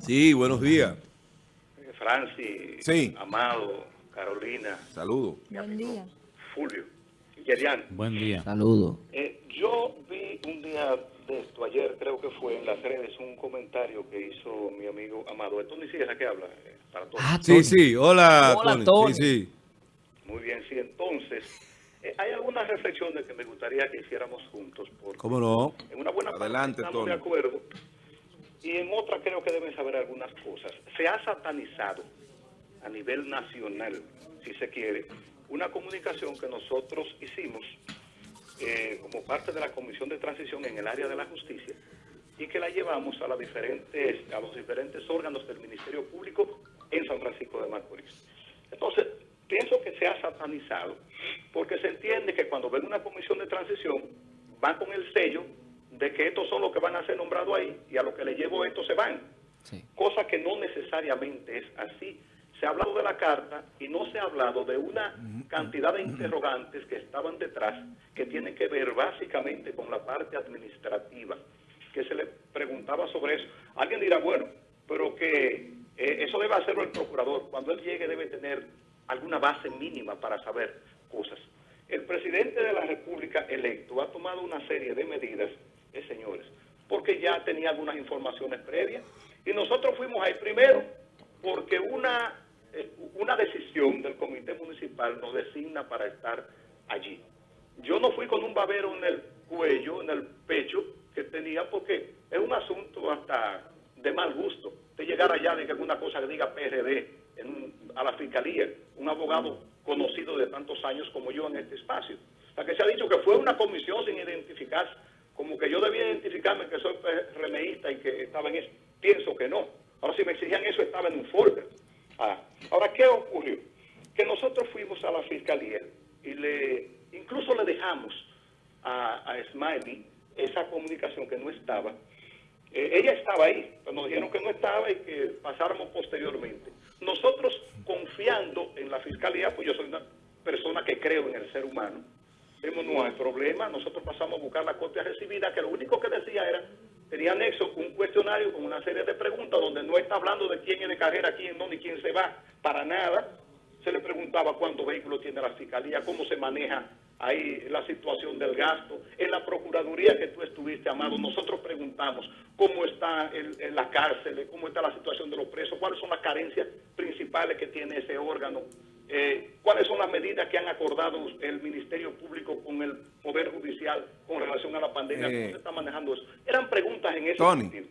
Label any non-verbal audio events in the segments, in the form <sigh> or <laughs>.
Sí, buenos días. Eh, Francis, Sí. Amado, Carolina, Saludos. Buen día. Fulvio, Yerian. Buen día. Saludos. Eh, yo vi un día de esto, ayer creo que fue en las redes, un comentario que hizo mi amigo Amado. Esto ni siquiera que habla eh, para todos. Ah, Sí, Tony. sí. Hola, Hola, Tony. Tony. Sí, sí. Muy bien, sí. Entonces, eh, hay algunas reflexiones que me gustaría que hiciéramos juntos. Porque ¿Cómo no? En una buena Adelante, parte estamos Tony. de acuerdo. Y en otra creo que deben saber algunas cosas. Se ha satanizado a nivel nacional, si se quiere, una comunicación que nosotros hicimos eh, como parte de la Comisión de Transición en el área de la justicia y que la llevamos a, las diferentes, a los diferentes órganos del Ministerio Público en San Francisco de Macorís. Entonces, pienso que se ha satanizado porque se entiende que cuando ven una comisión de transición van con el sello de que estos son los que van a ser nombrados ahí y a lo que le llevo estos se van. Sí. Cosa que no necesariamente es así. Se ha hablado de la carta y no se ha hablado de una cantidad de interrogantes que estaban detrás que tienen que ver básicamente con la parte administrativa, que se le preguntaba sobre eso. Alguien dirá, bueno, pero que eh, eso debe hacerlo el procurador. Cuando él llegue debe tener alguna base mínima para saber cosas. El presidente de la República electo ha tomado una serie de medidas, eh, señores, porque ya tenía algunas informaciones previas y nosotros fuimos ahí primero porque una, eh, una decisión del comité municipal nos designa para estar allí. Yo no fui con un babero en el cuello, en el pecho que tenía porque es un asunto hasta de mal gusto de llegar allá de que alguna cosa que diga PRD a la fiscalía, un abogado conocido de tantos años como yo en este espacio. Sea, que se ha dicho que fue una comisión sin identificarse, como que yo debía identificarme que soy remeísta y que estaba en eso. Pienso que no. Ahora, si me exigían eso, estaba en un folder. Ah, Ahora, ¿qué ocurrió? Que nosotros fuimos a la fiscalía y le incluso le dejamos a, Smiley esa comunicación que no estaba. Eh, ella estaba ahí, pero nos dijeron que no estaba y que pasáramos posteriormente. Nosotros, confiando en la fiscalía, pues yo soy una persona que creo en el ser humano, no hay problema, nosotros pasamos a buscar la copia recibida, que lo único que decía era, tenía anexo un cuestionario con una serie de preguntas donde no está hablando de quién es de carrera, quién no, ni quién se va, para nada. Se le preguntaba cuántos vehículos tiene la fiscalía, cómo se maneja ahí la situación del gasto. En la Procuraduría que tú estuviste, Amado, nosotros preguntamos cómo está el- en la cárcel, cómo está la situación de los presos, cuáles son las carencias principales que tiene ese órgano, eh, cuáles son las medidas que han acordado el Ministerio Público con el Poder Judicial con relación a la pandemia, Eh, cómo se está manejando eso. Eran preguntas en ese Tony. sentido.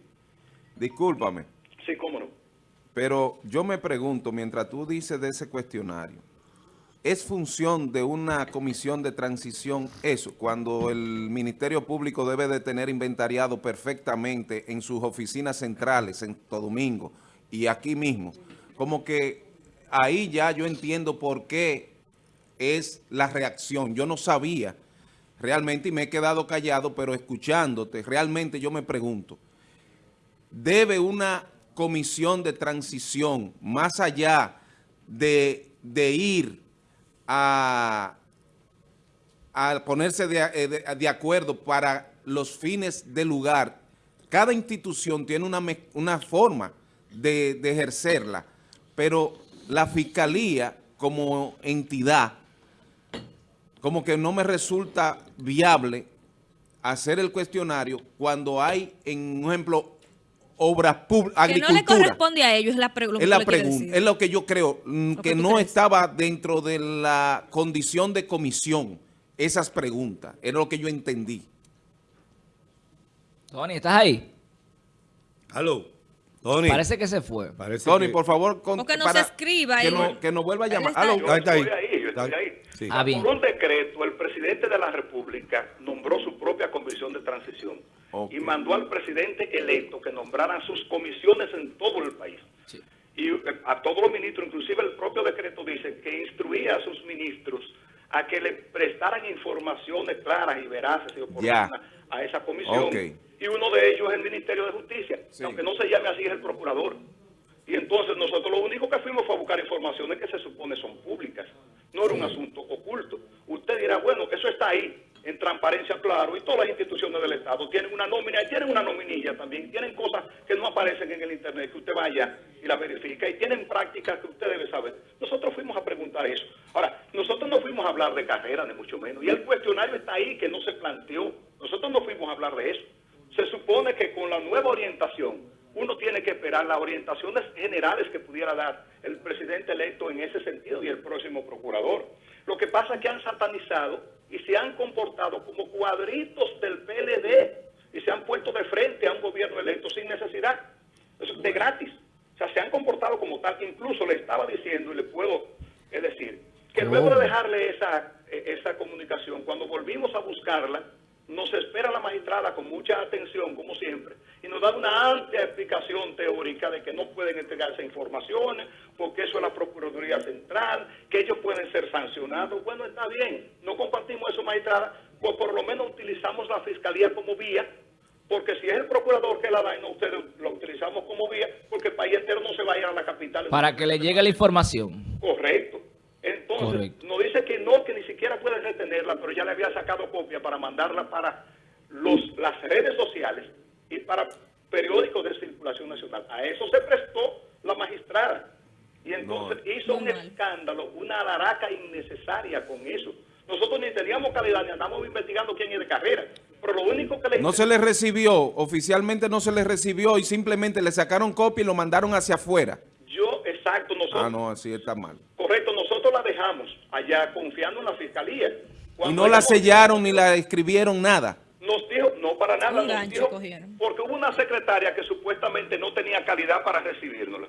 Discúlpame, Sí, cómo no. pero yo me pregunto, mientras tú dices de ese cuestionario, ¿es función de una comisión de transición eso? Cuando el Ministerio Público debe de tener inventariado perfectamente en sus oficinas centrales, en Santo Domingo y aquí mismo. Como que ahí ya yo entiendo por qué es la reacción. Yo no sabía realmente y me he quedado callado, pero escuchándote, realmente yo me pregunto, ¿debe una comisión de transición más allá de, de ir a, a ponerse de, eh, de- acuerdo para los fines del lugar? Cada institución tiene una, una forma de, de ejercerla, pero la fiscalía como entidad como que no me resulta viable hacer el cuestionario cuando hay, en un ejemplo, obras públicas, Que no le corresponde a ellos, es la, pre- lo que es la pregunta, decir. es lo que yo creo, mm, que no crees. estaba dentro de la condición de comisión esas preguntas, era lo que yo entendí. Tony, ¿estás ahí? Aló, Tony. Parece que se fue. Parece Tony, que- por favor, con- Porque no para- se escriba que, no, que nos vuelva a llamar. está. Yo Ahí está ahí. yo estoy ahí. sí. Ah, bien. Por un decreto, el presidente de la República nombró su propia comisión de transición y mandó al presidente electo que nombraran sus comisiones en todo el país. Sí. Y eh, a todos los ministros, inclusive el propio decreto dice que instruía a sus ministros a que le prestaran informaciones claras y veraces y oportunas a esa comisión. Ok. Y uno de ellos es el Ministerio de Justicia, Sí. aunque no se llame así, es el procurador. Y entonces nosotros lo único que fuimos fue a buscar informaciones que se supone son públicas. No era un asunto oculto. Usted dirá, bueno, eso está ahí. en transparencia, claro, y todas las instituciones del Estado tienen una nómina y tienen una nominilla también, tienen cosas que no aparecen en el Internet, que usted vaya y la verifica, y tienen prácticas que usted debe saber. Nosotros fuimos a preguntar eso. Ahora, nosotros no fuimos a hablar de carrera, ni mucho menos, y el cuestionario está ahí, que no se planteó. Nosotros no fuimos a hablar de eso. Que con la nueva orientación, uno tiene que esperar las orientaciones generales que pudiera dar el presidente electo en ese sentido y el próximo procurador. Lo que pasa es que han satanizado y se han comportado como cuadritos del PLD y se han puesto de frente a un gobierno electo sin necesidad, de gratis. O sea, se han comportado como tal. Incluso le estaba diciendo, y le puedo decir, que luego de dejarle esa, eh, esa comunicación, cuando volvimos a buscarla, nos espera la magistrada con mucha atención, como siempre, y nos da una amplia explicación teórica de que no pueden entregarse informaciones, porque eso es la Procuraduría Central, que ellos pueden ser sancionados. Bueno, está bien, no compartimos eso, magistrada, pues por lo menos utilizamos la Fiscalía como vía, porque si es el procurador que la da y no ustedes lo utilizamos como vía, porque el país entero no se va a ir a la capital. Para que le llegue la información. Correcto. Entonces, Correcto. no, pero ya le había sacado copia para mandarla para los, las redes sociales y para periódicos de circulación nacional. A eso se prestó la magistrada. Y entonces hizo un escándalo, una alaraca innecesaria con eso. Nosotros ni teníamos calidad, ni andamos investigando quién es de carrera. Pero lo único que le No se le recibió, oficialmente no se le recibió y simplemente le sacaron copia y lo mandaron hacia afuera. Yo, exacto, nosotros, Ah, no, así está mal. correcto, nosotros la dejamos allá confiando en la fiscalía. Y no la ella- sellaron ni la escribieron nada. Nos dijo, no para nada, Un nos gancho dijo, cogieron. porque hubo una secretaria que supuestamente no tenía calidad para recibirnosla.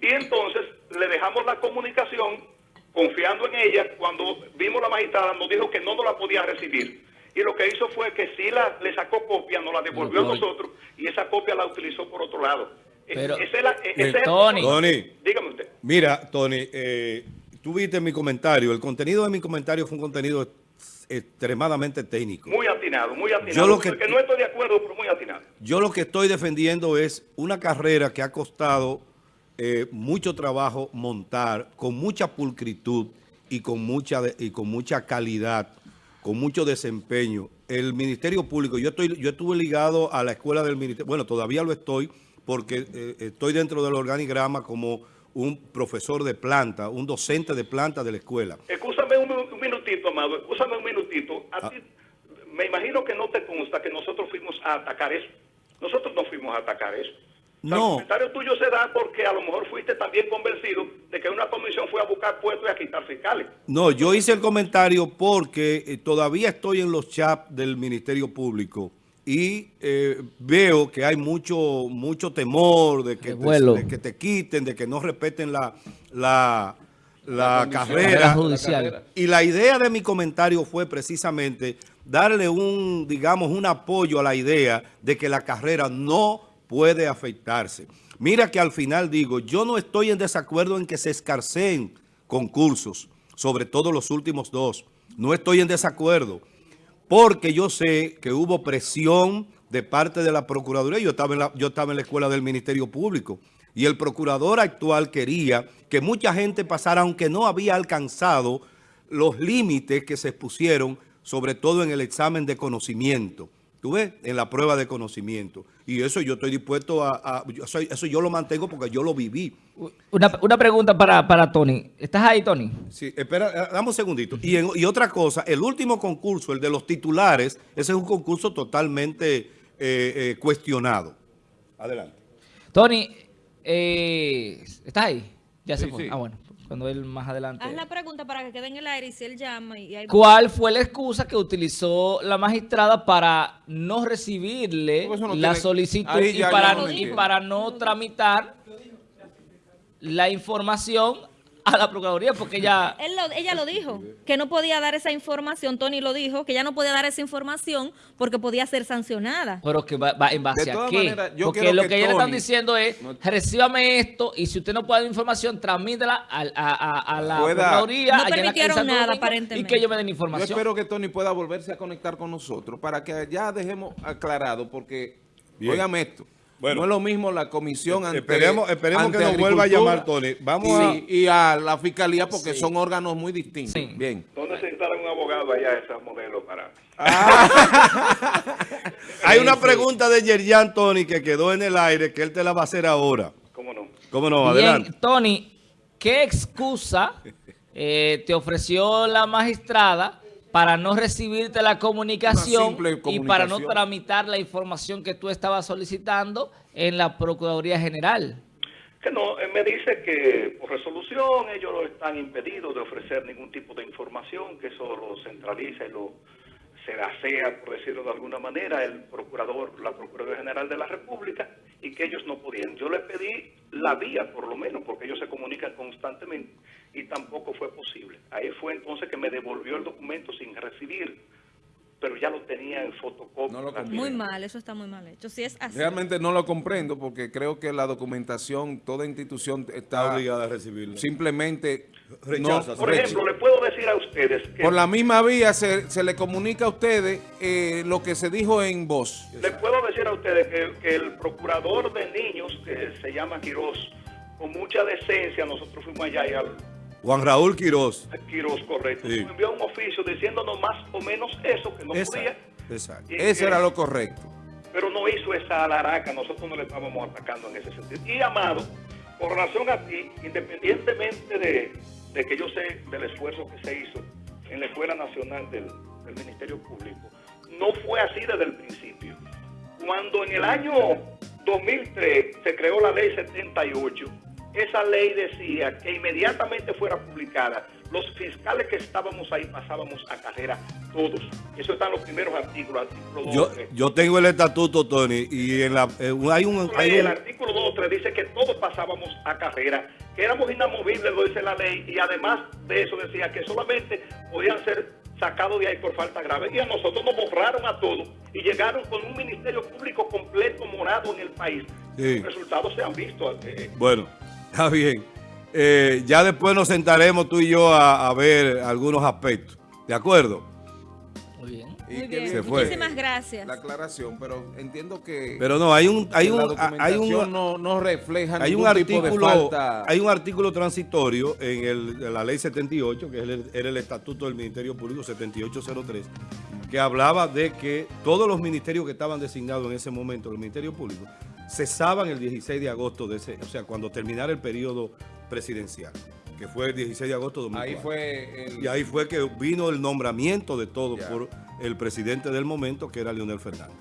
Y entonces le dejamos la comunicación confiando en ella. Cuando vimos la magistrada nos dijo que no nos la podía recibir. Y lo que hizo fue que sí la, le sacó copia, nos la devolvió a nosotros y esa copia la utilizó por otro lado. E- Pero- ese es la- ese es el- Tony. Tony. Dígame usted. Mira, Tony, eh, tú viste mi comentario. El contenido de mi comentario fue un contenido extremadamente técnico. Muy atinado, muy atinado. Yo lo que- no estoy de acuerdo, pero muy atinado. Yo lo que estoy defendiendo es una carrera que ha costado eh, mucho trabajo montar, con mucha pulcritud y con mucha, de- y con mucha calidad, con mucho desempeño. El Ministerio Público, yo, estoy, yo estuve ligado a la escuela del Ministerio, bueno, todavía lo estoy, porque eh, estoy dentro del organigrama como un profesor de planta, un docente de planta de la escuela. Escúchame un, un minutito, Amado, escúchame un minutito. Ah. Ti, me imagino que no te consta que nosotros fuimos a atacar eso. Nosotros no fuimos a atacar eso. O sea, No. El comentario tuyo se da porque a lo mejor fuiste también convencido de que una comisión fue a buscar puestos y a quitar fiscales. No, yo hice el comentario porque eh, todavía estoy en los chats del Ministerio Público y eh, veo que hay mucho mucho temor de que, te, de que te quiten, de que no respeten la, la, la Carrera carrera. judicial. Y la idea de mi comentario fue precisamente darle un, digamos, un apoyo a la idea de que la carrera no puede afectarse. Mira que al final digo, yo no estoy en desacuerdo en que se escarceen concursos, sobre todo los últimos dos. No estoy en desacuerdo, porque yo sé que hubo presión de parte de la Procuraduría. Yo estaba en la, yo estaba en la escuela del Ministerio Público y el procurador actual quería que mucha gente pasara, aunque no había alcanzado los límites que se expusieron, sobre todo en el examen de conocimiento. ¿Tú ves? En la prueba de conocimiento. Y eso yo estoy dispuesto a... eso yo lo mantengo porque yo lo viví. Una, una pregunta para, para Tony. ¿Estás ahí, Tony? Sí, espera, eh, dame un segundito. Y, en- y otra cosa, el último concurso, el de los titulares, ese es un concurso totalmente eh, eh, cuestionado. Adelante. Tony, eh, ¿estás ahí? Ya se fue. sí. Ah, bueno. Cuando él más adelante. Haz la pregunta para que quede en el aire y si él llama y hay... ¿Cuál fue la excusa que utilizó la magistrada para no recibirle no la tiene- solicitud ahí y ya yo para, no y entiendo. para no tramitar la información <laughs> a la Procuraduría? Porque. Él lo- ella lo dijo, que no podía dar esa información, Tony lo dijo, que ella no podía dar esa información porque podía ser sancionada. Pero que va, va en base De a qué? yo Porque lo que que, ellos le están diciendo es, No- recíbame esto y si usted no puede dar información, transmítela a, a- a la Pueda- Procuraduría. No permitieron nada, Domingo, Y aparentemente. que ellos me den Yo información. espero que Tony pueda volverse a conectar con nosotros para que ya dejemos aclarado, porque, Bien. óigame esto, Bueno. no es lo mismo la comisión ante Esperemos, esperemos que nos vuelva a llamar, Tony. Vamos y, y a la fiscalía porque Sí. son órganos muy distintos. Sí. Bien. No necesitaron un abogado allá, esos modelos para... a... <laughs> Hay una pregunta de Yerjan, Tony, que quedó en el aire, que él te la va a hacer ahora. ¿Cómo no? ¿Cómo no? Bien, Adelante. Tony, ¿qué excusa eh, te ofreció la magistrada para no recibirte la comunicación, y para no tramitar la información que tú estabas solicitando en la Procuraduría General? Que no, él me dice que por resolución ellos no están impedidos de ofrecer ningún tipo de información, que eso lo centraliza y lo se asea, por decirlo de alguna manera, el procurador, la Procuraduría General de la República, y que ellos no podían. Yo le pedí la vía, por lo menos, porque ellos se comunican constantemente, y tampoco fue posible. Ahí fue entonces que me devolvió el documento sin recibir, pero ya lo tenía en fotocopia. No. Muy mal, eso está muy mal hecho. Si es así. Realmente no lo comprendo porque creo que la documentación, toda institución Está obligada a recibirlo. simplemente Rechaza, no- Por recha- ejemplo, le puedo decir a ustedes que... Por la misma vía se, se le comunica a ustedes eh, lo que se dijo en voz. Le puedo decir a ustedes que, que el procurador de niños, que se llama Quirós, con mucha decencia, nosotros fuimos allá y al Juan Raúl Quiroz. Quirós, correcto, Sí. envió un oficio diciéndonos más o menos eso, que no Esa- podía, Exacto. Eso era lo correcto. pero no hizo esa alaraca, nosotros no le estábamos atacando en ese sentido. Y Amado, con relación a ti, independientemente de, de que yo sé del esfuerzo que se hizo en la Escuela Nacional del, del Ministerio Público, no fue así desde el principio. Cuando en el año 2003 se creó la ley 78, esa ley decía que inmediatamente fuera publicada, los fiscales que estábamos ahí pasábamos a carrera todos. Eso está en los primeros artículos, artículo 2, Yo, 3. yo tengo el estatuto, Tony, y en la eh, hay un... Hay el un artículo 2 3 dice que todos pasábamos a carrera, que éramos inamovibles, lo dice la ley, y además de eso decía que solamente podían ser sacados de ahí por falta grave. Y a nosotros nos borraron a todos y llegaron con un ministerio público completo morado en el país. Sí. Los resultados se han visto. eh, Bueno, está bien. Eh, ya después nos sentaremos tú y yo a, a ver algunos aspectos. ¿De acuerdo? Muy bien. Y Muy bien. Se fue. Muchísimas gracias. La aclaración, pero entiendo que, Pero no, hay un, hay un, la hay un, no, no refleja hay un ningún tipo de artículo, falta. hay un artículo transitorio en, el, en la ley 78, que es el, era el estatuto del Ministerio Público 7803, que hablaba de que todos los ministerios que estaban designados en ese momento, los ministerios públicos, cesaban el 16 de agosto de ese, o sea, cuando terminara el periodo presidencial, que fue el 16 de agosto de 2004. Ahí fue el, Y ahí fue que vino el nombramiento de todo Ya. por el presidente del momento, que era Leonel Fernández.